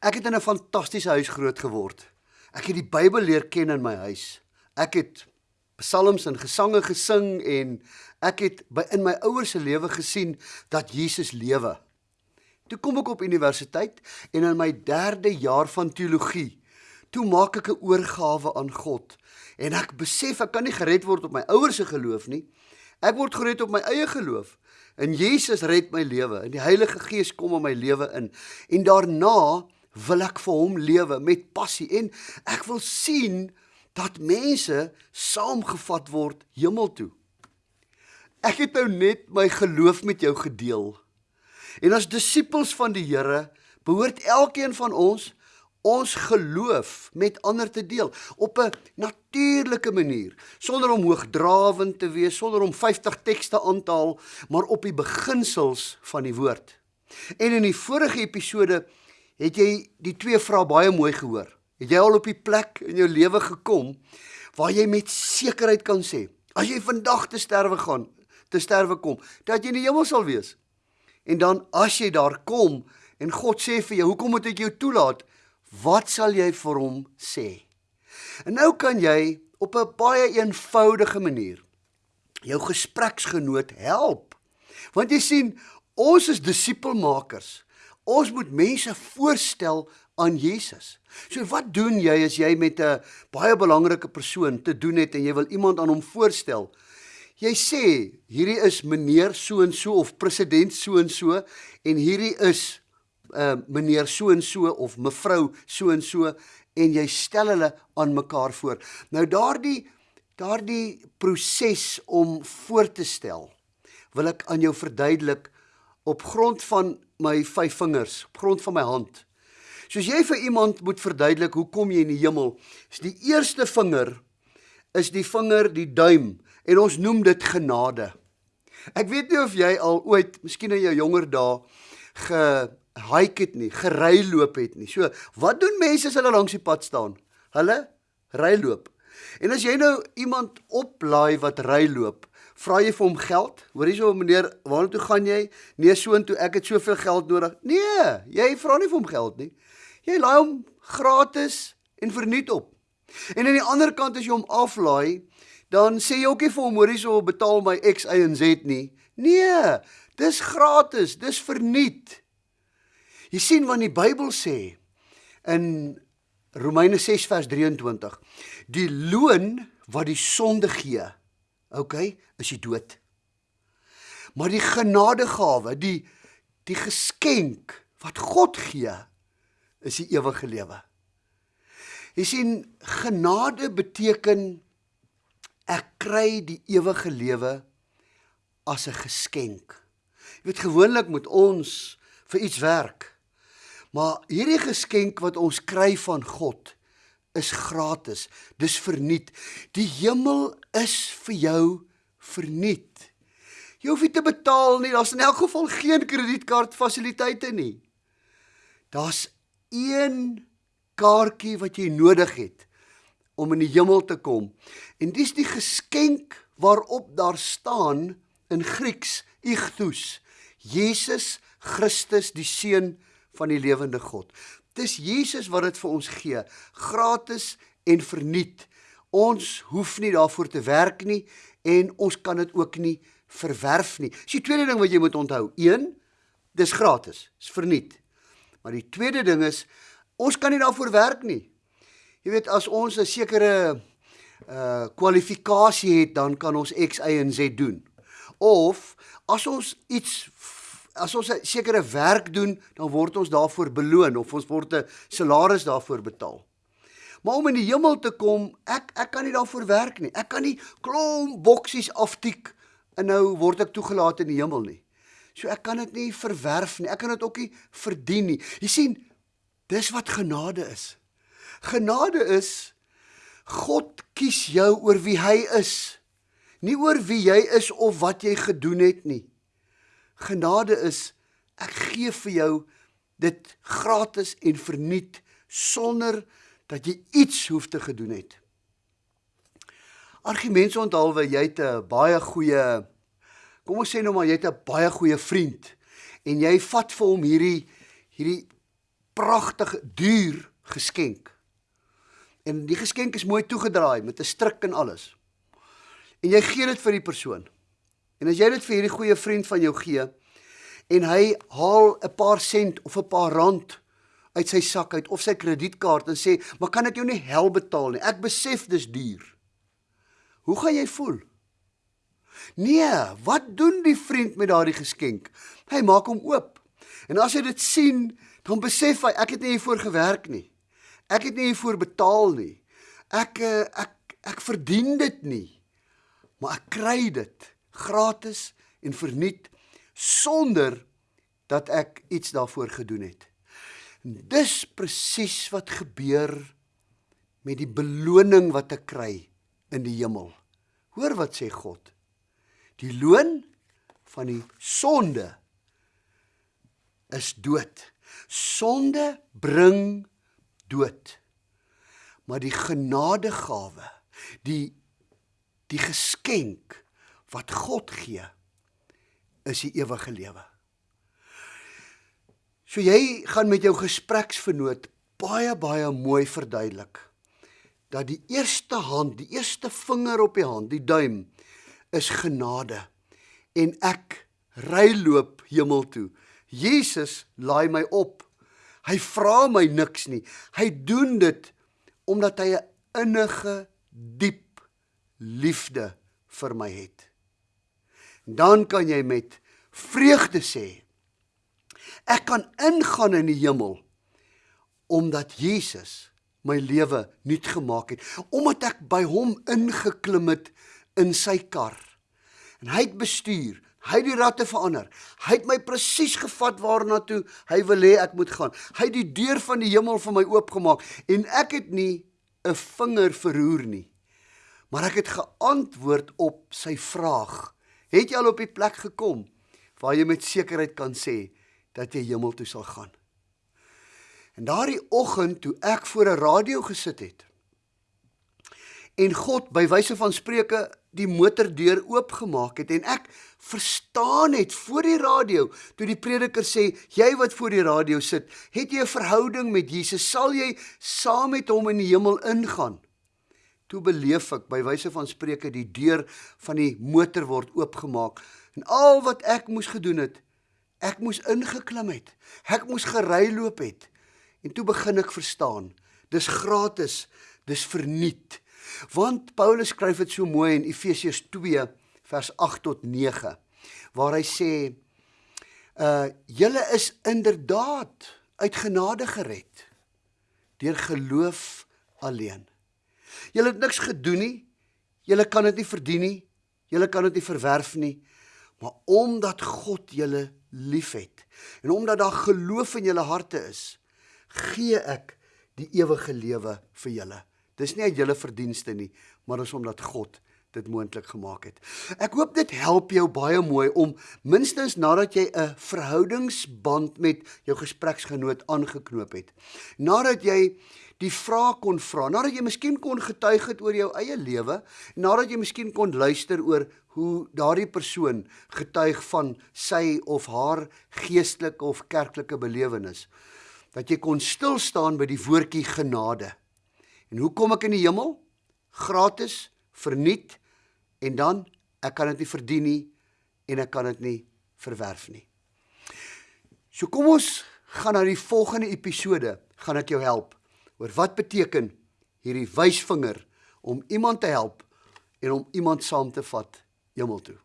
Ek het in 'n fantastiese huis groot geword. Ek het die Bybel leer ken in my huis. Ek het psalms en gesange gesing en ek het by in my ouers se lewe gesien dat Jesus lewe. Toe kom ek op universiteit en in my 3de jaar van teologie, toe maak ek 'n oorgawe aan God en ek besef ek kan nie gered word op my ouers se geloof nie. Ek word gered op my eie geloof. En Jesus red my lewe en die Heilige Gees kom in my lewe in. En daarna wil ek vir hom lewe met passie en ek wil sien dat mense saamgevat word hemel toe. Ek het nou net my geloof met jou gedeel. En as disippels van die Here behoort elkeen van ons ons geloof met ander te deel op 'n natuurlike manier sonder om hoogdrawend te wees sonder om 50 tekste aan te haal maar op die beginsels van die woord. En in die vorige episode het jy die twee vrae baie mooi gehoor. Het jy al op die plek in jou lewe gekom waar jy met sekerheid kan sê as jy vandag te sterwe gaan, te sterwe kom, dat jy in die hemel sal wees? En dan as jy daar kom en God sê vir jou, "Hoekom moet ek jou toelaat?" Wat sal jy vir hom sê? En nou kan jy op 'n baie eenvoudige manier jou gespreksgenoot help. Want jy sien, ons is disipelmakers. Ons moet mense voorstel aan Jesus. So wat doen jy as jy met 'n baie belangrike persoon te doen het en jy wil iemand aan hom voorstel? Jy sê hierdie is meneer so en so of president so en so en hierdie is uh meneer so en so of mevrou so en so en jy stel hulle aan mekaar voor. Nou daardie daardie proses om voor te stel wil ek aan jou verduidelik op grond van my vyf vingers, op grond van my hand. Soos jy vir iemand moet verduidelik hoe kom jy in die hemel, is die eerste vinger is die vinger, die duim en ons noem dit genade. Ek weet nie of jy al ooit, miskien in jou jonger dae, gehike het nie, gery loop het nie. So, wat doen mense as hulle langs die pad staan? Hulle ry loop. En as jy nou iemand oplaai wat ry loop, vra jy vir hom geld? Hoor jy so meneer, waartoe gaan jy? Nee, soontoe, ek het soveel geld nodig. Nee, jy vra nie vir hom geld nie. Jy laai hom gratis en verniet op. En aan die ander kant as jy hom aflaai, dan sê jy ook nie vir hom hoor hierso betaal my X Y en Z nie. Nee, dis gratis, dis verniet. Jy sien wat die Bybel sê in Romeine 6 vers 23. Die loon wat die sonde gee, okay, is die dood. Maar die genadegawe, die die geskenk wat God gee, is die ewige lewe. Jy sien genade beteken ek kry die ewige lewe as 'n geskenk. Jy weet gewoonlik moet ons vir iets werk. Maar hierdie geskenk wat ons kry van God is gratis. Dis verniet. Die hemel is vir jou verniet. Jy hoef nie te betaal nie. Daar's in elk geval geen kredietkaart fasiliteite nie. Daar's een kaartjie wat jy nodig het om in die hemel te kom. En dis die geskenk waarop daar staan in Grieks ichthus. Jesus Christus die seun van die lewende God. Dis Jesus wat dit vir ons gee, gratis en verniet. Ons hoef nie daarvoor te werk nie en ons kan dit ook nie verwerf nie. Dis die tweede ding wat jy moet onthou. 1 Dis gratis, is verniet. Maar die tweede ding is ons kan nie daarvoor werk nie. Jy weet as ons 'n sekere uh kwalifikasie het, dan kan ons X, Y en Z doen. Of as ons iets as ons 'n sekere werk doen, dan word ons daarvoor beloon of ons word 'n salaris daarvoor betaal. Maar om in die hemel te kom, ek ek kan nie daarvoor werk nie. Ek kan nie klomp boksies aftik en nou word ek toegelaat in die hemel nie. So ek kan dit nie verwerf nie. Ek kan dit ook nie verdien nie. Jy sien, dis wat genade is. Genade is God kies jou oor wie hy is. Nie oor wie jy is of wat jy gedoen het nie. Genade is ek gee vir jou dit gratis en verniet sonder dat jy iets hoef te gedoen het. Argumente onthaalwe jy het 'n baie goeie kom ons sê nou maar jy het 'n baie goeie vriend en jy vat vir hom hierdie hierdie pragtige, duur geskenk. En die geskenk is mooi toegedraai met 'n stryk en alles. En jy gee dit vir die persoon. En as jy dit vir hierdie goeie vriend van jou gee en hy haal 'n paar sent of 'n paar rand uit sy sak uit of sy kredietkaart en sê, "Maar kan ek jou nie help betaal nie? Ek besef dis duur." Hoe gaan jy voel? Nee, wat doen die vriend met daardie geskenk? Hy maak hom oop. En as hy dit sien, dan besef hy ek het nie hiervoor gewerk nie. Ek het nie hiervoor betaal nie. Ek eh, ek ek verdien dit nie. Maar ek kry dit gratis en verniet sonder dat ek iets daarvoor gedoen het. En dis presies wat gebeur met die beloning wat ek kry in die hemel. Hoor wat sê God. Die loon van die sonde is dood. Sonde bring dood. Maar die genadegawe, die die geskenk wat God gee, is die ewige lewe. So jy gaan met jou gespreksvernoot baie baie mooi verduidelik dat die eerste hand, die eerste vinger op die hand, die duim is genade en ek ry loop hemel toe. Jesus laai my op. Hy vra my niks nie. Hy doen dit omdat hy 'n innige diep liefde vir my het. Dan kan jy met vreugde sê ek kan ingaan in die hemel omdat Jesus my lewe nuut gemaak het omdat ek by hom ingeklim het in sy kar en hy het bestuur Hy het die ratte verander. Hy het my presies gevat waarna toe hy wil hê ek moet gaan. Hy het die deur van die hemel vir my oopgemaak en ek het nie 'n vinger verroer nie. Maar ek het geantwoord op sy vraag. Het jy al op die plek gekom waar jy met sekerheid kan sê dat jy hemel toe sal gaan? En daardie oggend toe ek voor 'n radio gesit het en God by wyse van spreuke die motordeur oopgemaak het en ek verstaan het voor die radio toe die prediker sê jy wat voor die radio sit het jy 'n verhouding met Jesus sal jy saam met hom in die hemel ingaan toe beleef ek by wyse van spreuke die deur van die motor word oopgemaak en al wat ek moes gedoen het ek moes ingeklim het ek moes gery loop het en toe begin ek verstaan dis gratis dis verniet Want Paulus skryf dit so mooi in Efesiërs 2 vers 8 tot 9 waar hy sê uh julle is inderdaad uit genade gered deur geloof alleen. Julle het niks gedoen nie. Julle kan dit nie verdien nie. Julle kan dit nie verwerf nie. Maar omdat God julle liefhet en omdat daar geloof in julle harte is, gee ek die ewige lewe vir julle. Dis nie uit julle verdienste nie, maar dis omdat God dit moontlik gemaak het. Ek hoop dit help jou baie mooi om minstens nadat jy 'n verhoudingsband met jou gespreksgenoot aangeknoop het. Nadat jy die vraag kon vra, nadat jy miskien kon getuig het oor jou eie lewe, nadat jy miskien kon luister oor hoe daardie persoon getuig van sy of haar geestelike of kerklike belewenis, dat jy kon stil staan by die woordjie genade. En hoe kom ek in die hemel? Gratis, verniet en dan ek kan dit nie verdien nie en ek kan dit nie verwerf nie. So kom ons gaan na die volgende episode, gaan ek jou help oor wat beteken hierdie wysvinger om iemand te help en om iemand saam te vat hemel toe.